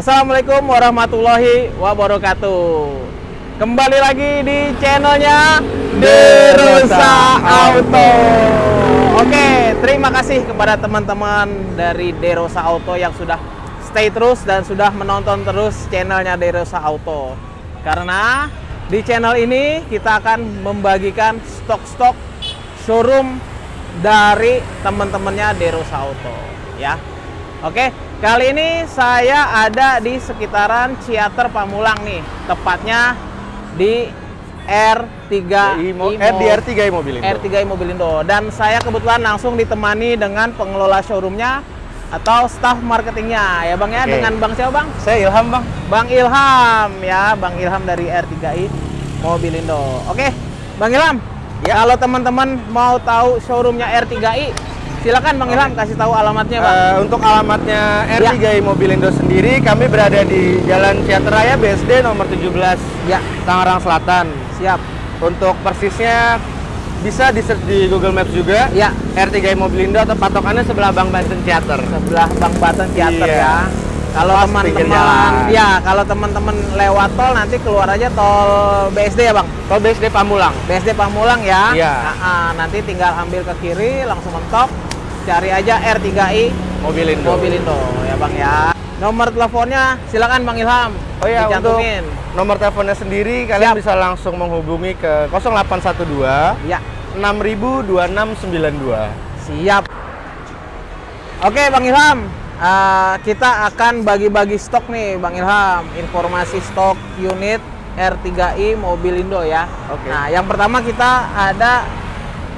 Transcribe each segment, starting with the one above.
Assalamualaikum warahmatullahi wabarakatuh. Kembali lagi di channelnya Derosa Auto. Oke, terima kasih kepada teman-teman dari Derosa Auto yang sudah stay terus dan sudah menonton terus channelnya Derosa Auto. Karena di channel ini kita akan membagikan stok-stok showroom dari teman-temannya Derosa Auto ya Oke, kali ini saya ada di sekitaran Ciater Pamulang nih, tepatnya di R3 Imo, eh, di R3 Mobilindo. R3 Mobilindo. Dan saya kebetulan langsung ditemani dengan pengelola showroomnya atau staff marketingnya ya Bang ya, Oke. dengan Bang siapa Bang? Saya Ilham bang. Bang Ilham ya, Bang Ilham dari R3i Mobilindo. Oke, Bang Ilham. Ya. Kalau teman-teman mau tahu showroomnya R3i, silakan Bang Ilham kasih tahu alamatnya Bang. Eh, untuk alamatnya R3 Mobilindo sendiri, kami berada di Jalan Ciater Raya BSD nomor 17 ya, Tangerang Selatan. siap. Untuk persisnya bisa di search di Google Maps juga. Ya, R3 Mobilindo atau patokannya sebelah Bang Banten Ciater. sebelah Bang Baten Ciater Iya. ya. Kalau teman-teman ya, kalau teman-teman lewat tol nanti keluar aja tol BSD ya, Bang. Tol BSD Pamulang. BSD Pamulang ya. Iya. Nah, ah, nanti tinggal ambil ke kiri langsung mentok cari aja R3i Mobilindo. Mobilindo ya, Bang ya. Nomor teleponnya silakan Bang Ilham. Oh ya, untuk nomor teleponnya sendiri kalian Siap. bisa langsung menghubungi ke 0812 Ya, 60002692. siap. Oke, Bang Ilham. eh, kita akan bagi-bagi stok nih, Bang Ilham. Informasi stok unit R3i Mobilindo ya. Oke. Nah, yang pertama kita ada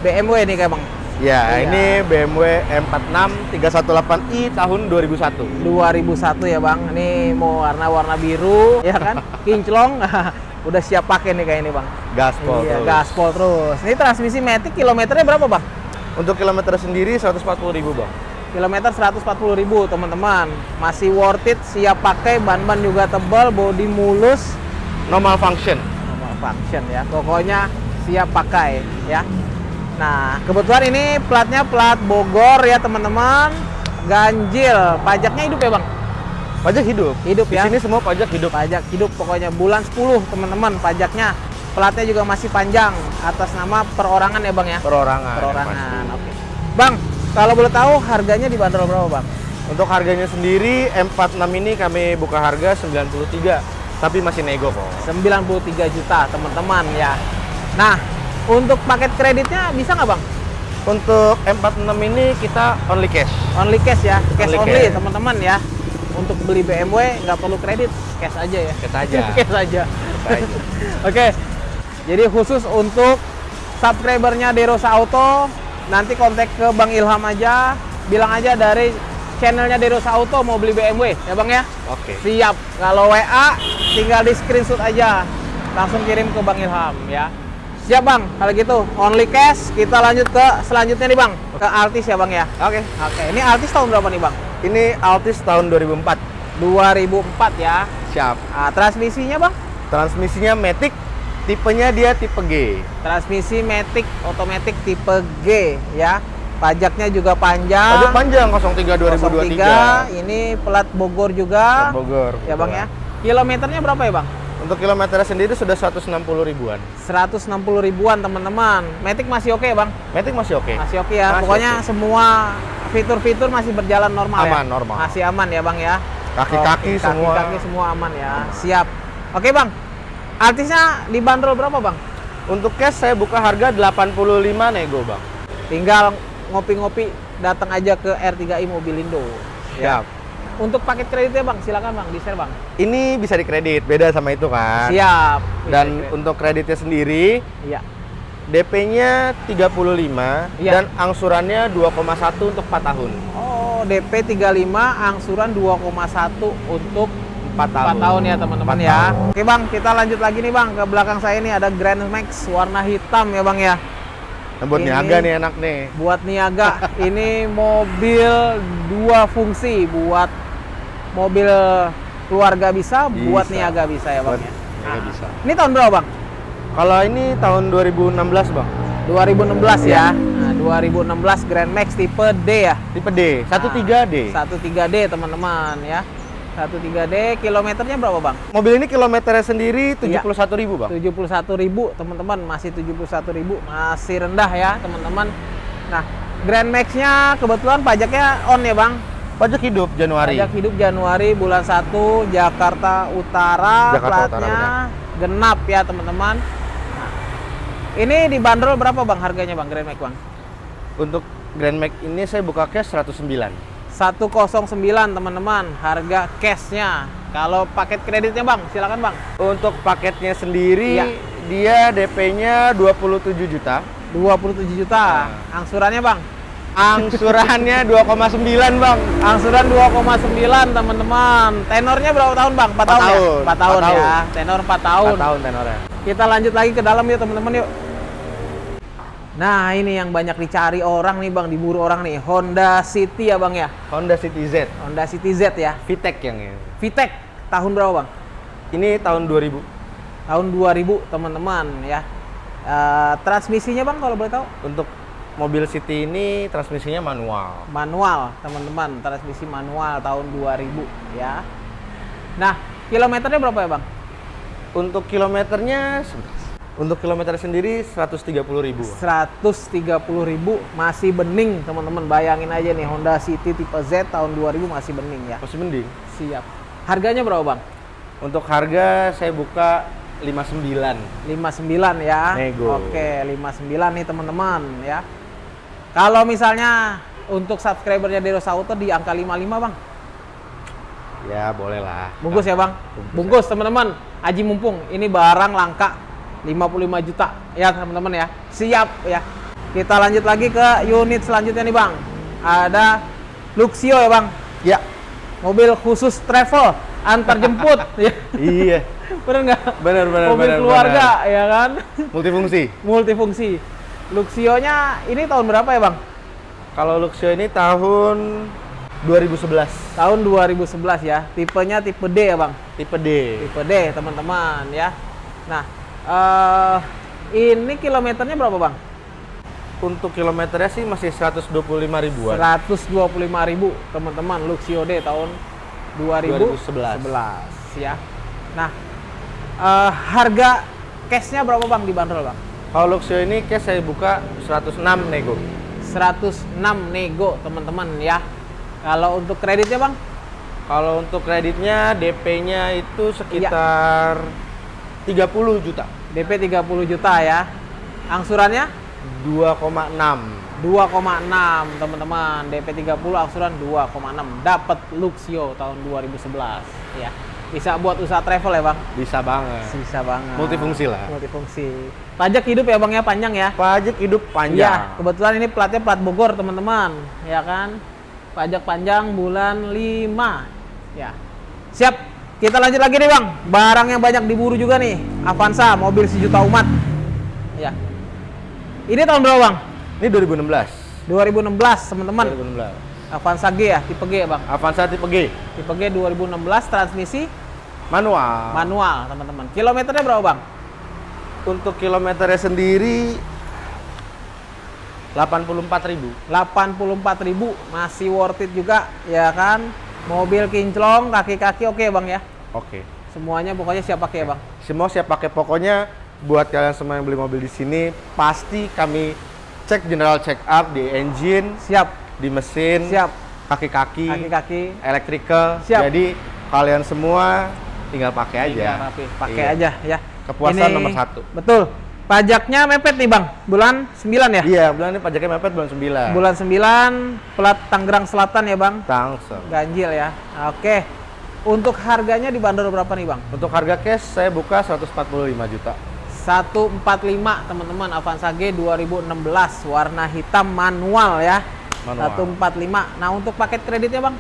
BMW nih kayak Bang. Ya, Iya. ini BMW M46 318i tahun 2001. 2001 ya Bang. Ini mau warna-warna biru ya kan? Kinclong. Udah siap pakai nih kayak ini Bang. Gaspol iya, terus. gaspol terus. Ini transmisi Matic kilometernya berapa Bang? Untuk kilometer sendiri 140.000, Bang. Kilometer 140.000 teman-teman. Masih worth it, siap pakai, ban-ban juga tebal, bodi mulus. Normal function. Normal function ya. Pokoknya siap pakai ya. Nah, kebetulan ini platnya plat Bogor ya teman-teman. Ganjil, pajaknya hidup ya Bang? Pajak hidup. Hidup Di ya. sini semua pajak hidup. Pajak hidup pokoknya bulan 10 teman-teman pajaknya. Platnya juga masih panjang atas nama perorangan ya Bang ya? Perorangan. Perorangan. Oke. Bang, kalau boleh tahu harganya dibanderol berapa Bang? Untuk harganya sendiri M46 ini kami buka harga 93, tapi masih nego kok. 93 juta teman-teman ya. Nah, untuk paket kreditnya bisa nggak Bang? Untuk M46 ini kita only cash. Only cash ya, cash Only only teman-teman ya. Untuk beli BMW nggak perlu kredit, cash aja ya. Cash aja. cash aja. Cash aja. Oke. Jadi khusus untuk subscribernya Derosa Auto, nanti kontak ke Bang Ilham aja, bilang aja dari channelnya Derosa Auto mau beli BMW, ya Bang ya? Oke. Siap. Kalau WA tinggal di screenshot aja. Langsung kirim ke Bang Ilham ya. Siap Bang, kalau gitu only cash. Kita lanjut ke selanjutnya nih Bang, ke Altis ya Bang ya. Oke. Oke, ini Altis tahun berapa nih Bang? Ini Altis tahun 2004. 2004 ya. Siap. Nah, transmisinya Bang? Transmisinya Matic, tipenya dia tipe G. Transmisi Matic otomatis tipe G ya. Pajaknya juga panjang. Pajak panjang 03 2023. 03, ini plat Bogor juga. Plat Bogor. Ya Bang ya. Kilometernya berapa ya Bang? Untuk kilometernya sendiri sudah 160 ribuan. 160 ribuan teman-teman. Matic masih oke Bang? Matic masih oke. Masih oke ya. Masih Pokoknya oke. semua fitur-fitur masih berjalan normal ya. Aman, normal. Masih aman ya Bang ya. Kaki-kaki Oke, semua. Kaki-kaki semua aman ya. Siap. Oke Bang. Artisnya dibanderol berapa Bang? Untuk cash saya buka harga 85 nego, Bang. Tinggal ngopi-ngopi datang aja ke R3i Mobilindo. Siap. Untuk paket kreditnya Bang, silakan Bang, di-share Bang. Ini bisa dikredit, beda sama itu kan. Siap. Dan Bisa untuk kreditnya sendiri, Iya. DP-nya 35 Iya. dan angsurannya 2,1 untuk 4 tahun. Oh, DP 35, angsuran 2,1 untuk 4 tahun. 4 tahun ya teman-teman 4 ya. tahun. Oke Bang, kita lanjut lagi nih Bang. Ke belakang saya ini ada Grand Max warna hitam ya Bang ya. Nah, buat Ini- niaga nih enak nih. Buat niaga, ini mobil dua fungsi. Buat mobil keluarga bisa, buat Bisa. niaga bisa ya Bang Buat ya. niaga bisa. Ini tahun berapa Bang? Kalau ini tahun 2016, Bang. 2016 ya. Nah, 2016 Grand Max tipe D ya. Tipe D, 13D. 13D teman-teman ya. 13D kilometernya berapa bang? Mobil ini kilometernya sendiri Iya. 71.000 bang. 71.000 teman-teman masih 71.000 masih rendah ya teman-teman. Nah Grand Max-nya kebetulan pajaknya on ya bang. Pajak hidup Januari. Pajak hidup Januari bulan 1 Jakarta Utara Jakarta Utara, platnya genap ya teman-teman. Nah, ini dibanderol berapa bang harganya bang Grand Max bang? Untuk Grand Max ini saya buka cash 109. 109 teman-teman harga cashnya. Kalau paket kreditnya bang silakan bang. Untuk paketnya sendiri Iya. dia DP-nya 27 juta. 27 juta. Nah. Angsurannya bang? Angsurannya 2,9 bang. Angsuran 2,9 teman-teman. Tenornya berapa tahun bang? 4 Empat tahun, ya? tahun. 4 tahun Empat ya. tahun. Tenor 4 tahun. 4 tahun tenornya. Kita lanjut lagi ke dalam yuk teman-teman yuk. Nah ini yang banyak dicari orang nih bang, diburu orang nih. Honda City ya bang ya. Honda City Z. Honda City Z ya. VTEC yang ini. VTEC tahun berapa bang? Ini tahun 2000. Tahun 2000 teman-teman ya. Eh, transmisinya bang kalau boleh tahu? Untuk mobil City ini transmisinya manual. Manual teman-teman, transmisi manual tahun 2000 ya. Nah kilometernya berapa ya bang? Untuk kilometernya untuk kilometer sendiri 130.000. ribu. 130.000 masih bening teman-teman bayangin aja nih Honda City tipe Z tahun 2000 masih bening ya Masih mending. siap harganya berapa bang Untuk harga saya buka 59. 59 ya Nego. oke 59 nih teman-teman ya kalau misalnya untuk subscribernya Deros Auto di angka 55 bang Ya, boleh lah. bungkus ya bang Bungkus bungkus teman-teman Aji mumpung ini barang langka 55 juta. Ya teman-teman ya. Siap ya. Kita lanjut lagi ke unit selanjutnya nih bang. Ada Luxio ya bang? Ya. mobil khusus travel antar jemput. Ya iya. bener nggak? Benar benar mobil benar. keluarga ya kan? Multifungsi. multifungsi. Luxio-nya ini tahun berapa ya bang? Kalau Luxio ini tahun 2011. tahun 2011 ya. Tipenya tipe D ya bang? Tipe D. tipe D teman-teman ya. Nah eh ini kilometernya berapa bang Untuk kilometernya sih masih 125 ribuan. 125.000 teman-teman Luxio D tahun 2011 2011. ya nah eh, harga cashnya berapa bang dibanderol bang Kalau Luxio ini cash saya buka 106 nego. 106 nego teman-teman ya. Kalau untuk kreditnya bang, Kalau untuk kreditnya DP-nya itu sekitar 30 juta. DP 30 juta ya. Angsurannya 2,6. 2,6 teman-teman. DP 30 angsuran 2,6. Dapat Luxio tahun 2011 ya. Bisa buat usaha travel ya bang. Bisa banget. Bisa banget. Multifungsi lah. Multifungsi. Pajak hidup ya bang ya panjang ya. Pajak hidup panjang. kebetulan ini platnya plat Bogor, teman-teman. Ya kan? Pajak panjang bulan 5. Ya. Siap. Kita lanjut lagi nih, Bang. Barang yang banyak diburu juga nih. Avanza, mobil sejuta umat. Ya. Ini tahun berapa, Bang? Ini 2016. 2016, teman-teman. 2016. Avanza G ya, tipe G ya, Bang. Avanza tipe G. Tipe G 2016 transmisi Manual. manual, teman-teman. Kilometernya berapa, Bang? Untuk kilometernya sendiri 84.000. 84.000 masih worth it juga, ya kan? Mobil kinclong, kaki-kaki oke, Bang ya. Oke. Semuanya pokoknya siap pakai ya bang. Semua siap pakai pokoknya buat kalian semua yang beli mobil di sini pasti kami cek general check up di engine, Siap, di mesin, siap. kaki-kaki, Kaki-kaki. electrical. Siap. Jadi kalian semua tinggal pakai aja. Tinggal Pakai Iya. aja ya. Kepuasan nomor satu. Betul. Pajaknya mepet nih bang, bulan 9 ya? Iya, bulan ini pajaknya mepet bulan 9. Bulan 9, plat Tangerang Selatan ya bang. Tangsel. Ganjil ya. Oke. Untuk harganya dibanderol berapa nih bang? Untuk harga cash saya buka 145 juta. 145 teman-teman Avanza G 2016 warna hitam manual ya. Manual. 145. Nah untuk paket kreditnya bang?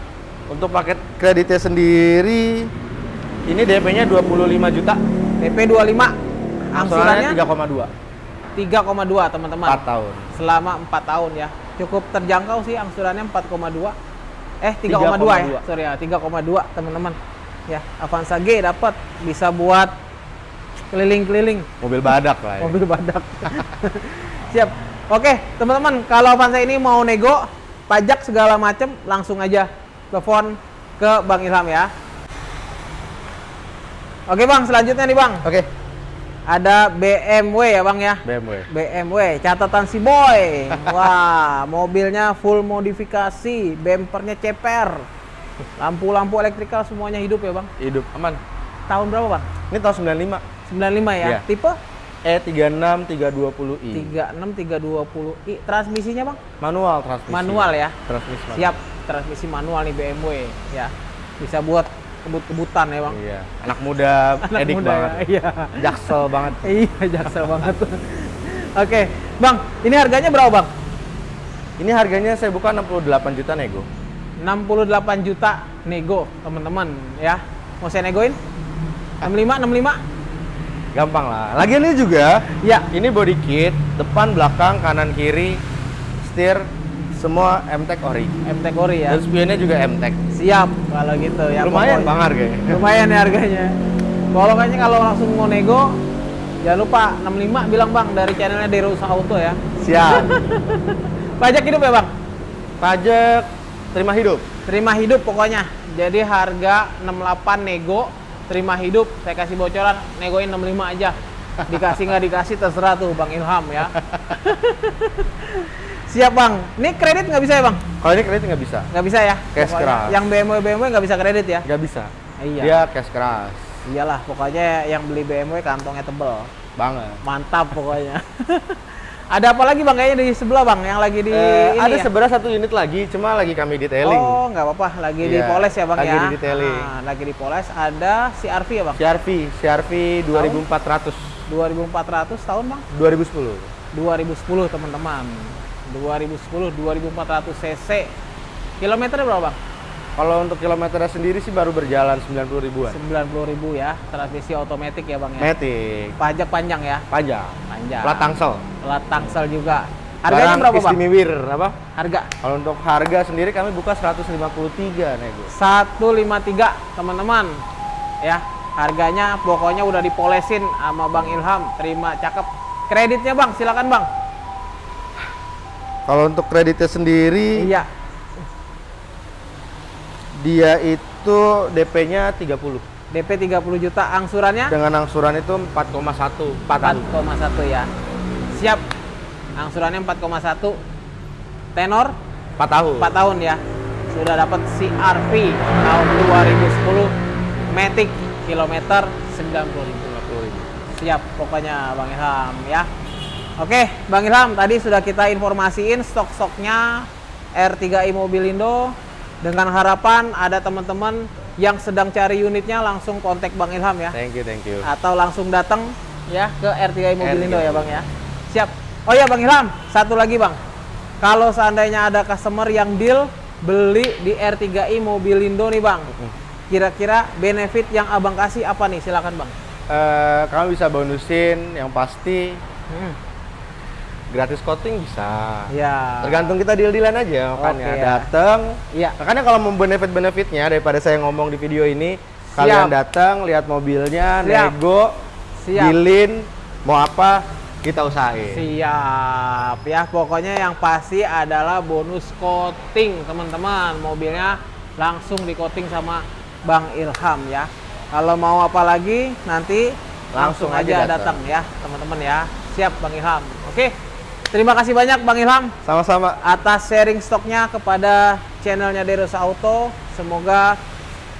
Untuk paket kreditnya sendiri ini DP-nya 25 juta. DP 25. Angsurannya Angsurannya 3,2. 3,2 teman-teman. 4 tahun. selama 4 tahun ya. Cukup terjangkau sih angsurannya 4,2. Eh 3,2 ya. 3,2. Sorry ya, 3,2 teman-teman. Ya, Avanza G dapat bisa buat keliling-keliling Mobil badak lah ya. mobil badak. Siap. Oke, teman-teman, kalau Avanza ini mau nego, pajak segala macem, langsung aja telepon ke Bang Ilham ya. Oke Bang, selanjutnya nih Bang, Oke, ada BMW ya Bang ya. BMW. BMW, catatan si boy. Wah, mobilnya full modifikasi, bempernya ceper. Lampu-lampu elektrikal semuanya hidup ya Bang. Hidup aman. Tahun berapa Bang? Ini tahun 95. 95 ya. Iya. Tipe E36 320i. 36320i. Transmisinya Bang? Manual transmisi. Manual ya. Transmisi manual. Siap, transmisi manual nih BMW ya. Bisa buat kebut-kebutan ya Bang. Iya. Anak muda, Anak edik muda banget. ya. Iya. Jaksel banget. Iya, jaksel banget. Oke, Bang, ini harganya berapa Bang? Ini harganya saya buka 68 juta nego. 68 juta nego, teman-teman ya. Mau saya negoin? 65, 65? Gampang lah. Lagian ini juga, Ya, ini body kit, depan, belakang, kanan, kiri, setir, semua MTEK ori. MTEK Ori ya. Dan spionnya juga MTEK. Siap kalau gitu ya. Lumayan pokoknya. bang harganya. Lumayan ya harganya. Kalau kayaknya kalau langsung mau nego, jangan lupa 65 bilang Bang dari channelnya Derusa Auto ya. Siap. Pajak hidup ya Bang? Pajak terima hidup. Terima hidup pokoknya. Jadi harga 68 nego, terima hidup. Saya kasih bocoran, negoin 65 aja. Dikasih nggak dikasih terserah tuh Bang Ilham ya. Siap Bang. Ini kredit nggak bisa ya Bang? Kalau ini kredit nggak bisa. Nggak bisa ya? Cash Pokoknya keras. Yang BMW BMW nggak bisa kredit ya? Nggak bisa. Iya. Dia cash keras. Iyalah, pokoknya yang beli BMW kantongnya tebel. Banget. Mantap pokoknya. ada apa lagi Bang kayaknya di sebelah Bang yang lagi di Eh, ini ada ya? sebenarnya satu unit lagi, cuma lagi kami detailing. Oh, nggak apa-apa, lagi Iya, dipoles ya Bang lagi ya. di detailing. Nah, lagi dipoles ada CRV ya Bang? CRV, CRV 2400 2400 tahun Bang? 2010. 2010 teman-teman. 2010 2400 cc. Kilometernya berapa Bang? Kalau untuk kilometernya sendiri sih baru berjalan 90 ribuan. 90.000 ya, transmisi otomatis ya Bang ya. Matic, Pajak panjang ya, pajak, panjang. plat tangsel. Plat tangsel juga. Harganya Barang berapa Bang? Istimewir, apa? Harga Kalau untuk harga sendiri kami buka 153 nego. 153 teman-teman ya harganya pokoknya udah dipolesin sama Bang Ilham terima cakep kreditnya Bang silakan Bang Kalau untuk kreditnya sendiri, iya. dia itu DP-nya 30. DP 30 juta angsurannya? Dengan angsuran itu 4,1 4 tahun. 4,1 ya. Siap. Angsurannya 4,1 tenor? 4 tahun. 4 tahun ya. Sudah dapat CRV tahun 2010 Matic kilometer 90.000 siap pokoknya Bang Ilham ya Oke Bang Ilham tadi sudah kita informasiin stok-stoknya R3i Mobilindo dengan harapan ada teman-teman yang sedang cari unitnya langsung kontak Bang Ilham ya Thank you, thank you. atau langsung datang ya ke R3i Mobilindo R3i. ya Bang ya. Siap. Oh ya Bang Ilham, satu lagi Bang. Kalau seandainya ada customer yang deal beli di R3i Mobilindo nih Bang. Kira-kira benefit yang Abang kasih apa nih? Silakan Bang. Eh, kami bisa bonusin yang pasti Hmm. Gratis coating bisa. Ya. Tergantung kita deal-dealan aja makanya Oke, ya. datang. Iya. Makanya kalau mau benefit-benefitnya daripada saya ngomong di video ini, Siap. kalian datang lihat mobilnya, Siap. nego, Siap. dealin, mau apa kita usahain. Siap ya. Pokoknya yang pasti adalah bonus coating teman-teman. Mobilnya langsung di coating sama Bang Ilham ya. Kalau mau apa lagi nanti langsung, Langsung aja datang datang. ya teman-teman ya. Siap Bang Ilham. Oke. Terima kasih banyak Bang Ilham Sama-sama. atas sharing stoknya kepada channelnya Derosa Auto. Semoga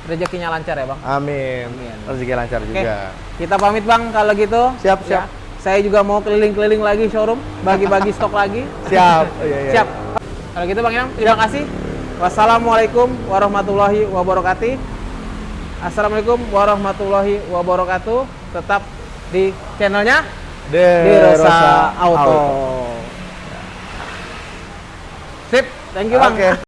rezekinya lancar ya Bang. Amin. Amin. Rezeki lancar Oke, juga. kita pamit bang kalau gitu. Siap, Ya. siap. Saya juga mau keliling-keliling lagi showroom, bagi-bagi stok lagi. Siap. Oh, iya, iya. Siap. Kalau gitu bang Ilham, terima kasih. Wassalamualaikum warahmatullahi wabarakatuh. Assalamualaikum warahmatullahi wabarakatuh. Tetap di channelnya Derosa Auto. Sip, thank you bang. Oke.